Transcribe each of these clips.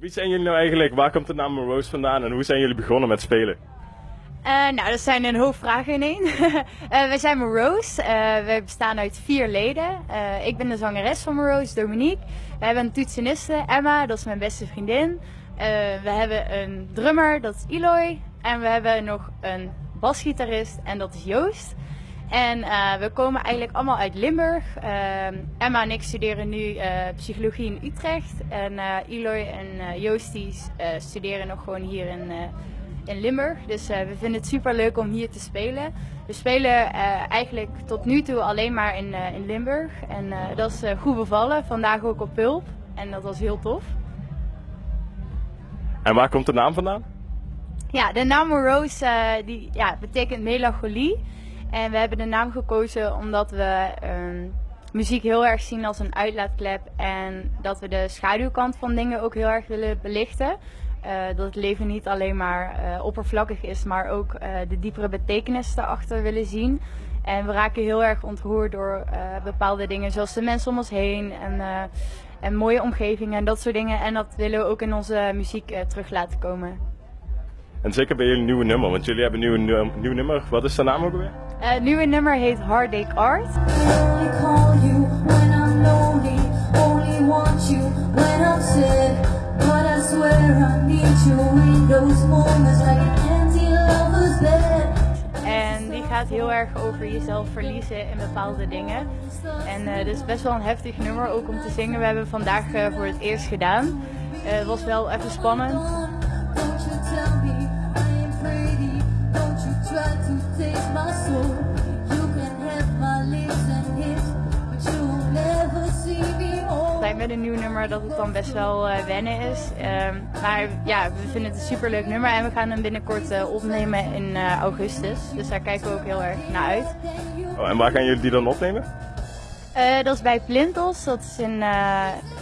Wie zijn jullie nou eigenlijk? Waar komt de naam Morose vandaan en hoe zijn jullie begonnen met spelen? Uh, nou, dat zijn een hoop vragen in één. uh, wij zijn Morose. Uh, we bestaan uit vier leden. ik ben de zangeres van Morose, Dominique. We hebben een toetseniste, Emma, dat is mijn beste vriendin. we hebben een drummer, dat is Eloy. En we hebben nog een basgitarist en dat is Joost. En we komen eigenlijk allemaal uit Limburg. Emma en ik studeren nu psychologie in Utrecht. En Eloy en Joost die, studeren nog gewoon hier in in Limburg. Dus we vinden het super leuk om hier te spelen. We spelen eigenlijk tot nu toe alleen maar in, in Limburg. En dat is goed bevallen. Vandaag ook op Pulp. En dat was heel tof. En waar komt de naam vandaan? Ja, de naam Rose die, ja, betekent melancholie. En we hebben de naam gekozen omdat we ehm, muziek heel erg zien als een uitlaatklep. En dat we de schaduwkant van dingen ook heel erg willen belichten. Uh, dat het leven niet alleen maar uh, oppervlakkig is, maar ook uh, de diepere betekenis erachter willen zien. En we raken heel erg ontroerd door bepaalde dingen, zoals de mensen om ons heen en, en mooie omgevingen en dat soort dingen. En dat willen we ook in onze muziek terug laten komen. En zeker bij jullie nieuwe nummer, want jullie hebben een nieuwe, nieuw nummer. Wat is de naam ook alweer? het nieuwe nummer heet Heartache Art. En die gaat heel erg over jezelf verliezen in bepaalde dingen. En uh, dit is best wel een heftig nummer ook om te zingen. We hebben vandaag uh, voor het eerst gedaan. Uh, het was wel even spannend. Met een nieuw nummer dat het dan best wel uh, wennen is. Uh, maar ja, we vinden het een superleuk nummer en we gaan hem binnenkort uh, opnemen in uh, augustus. Dus daar kijken we ook heel erg naar uit. Oh, en waar gaan jullie die dan opnemen? dat is bij Plintos, dat is in,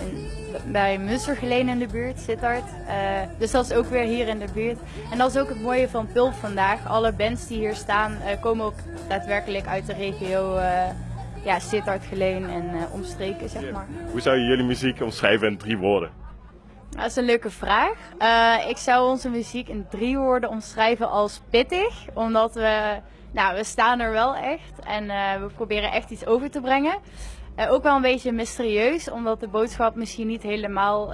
in bij Mussergeleen in de buurt, Sittard. dus dat is ook weer hier in de buurt. En dat is ook het mooie van Pulp vandaag. Alle bands die hier staan komen ook daadwerkelijk uit de regio ja, Sittard, Geleen en uh, omstreken, zeg maar. Hoe zou je jullie muziek omschrijven in drie woorden? Dat is een leuke vraag. Uh, ik zou onze muziek in drie woorden omschrijven als pittig, omdat we, nou, we staan er wel echt en uh, we proberen echt iets over te brengen. ook wel een beetje mysterieus, omdat de boodschap misschien niet helemaal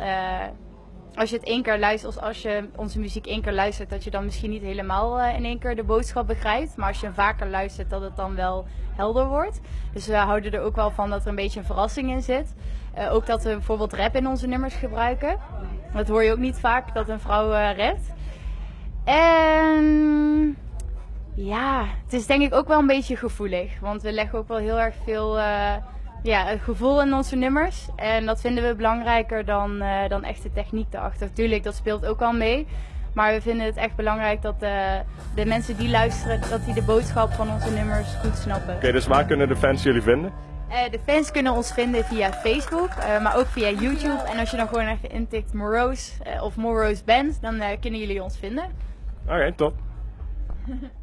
als je het één keer luistert, of als je onze muziek één keer luistert, dat je dan misschien niet helemaal uh, in één keer de boodschap begrijpt. Maar als je vaker luistert, dat het dan wel helder wordt. Dus we houden er ook wel van dat er een beetje een verrassing in zit. Uh, ook dat we bijvoorbeeld rap in onze nummers gebruiken. Dat hoor je ook niet vaak, dat een vrouw uh, rapt. En ja, het is denk ik ook wel een beetje gevoelig. Want we leggen ook wel heel erg veel ja, het gevoel in onze nummers. En dat vinden we belangrijker dan, uh, dan echt de techniek erachter. Tuurlijk, dat speelt ook al mee. Maar we vinden het echt belangrijk dat uh, de mensen die luisteren, dat die de boodschap van onze nummers goed snappen. Oké, dus waar kunnen de fans jullie vinden? Uh, de fans kunnen ons vinden via Facebook, maar ook via YouTube. En als je dan gewoon even intikt Morose of Morose Band, dan kunnen jullie ons vinden. Oké, top.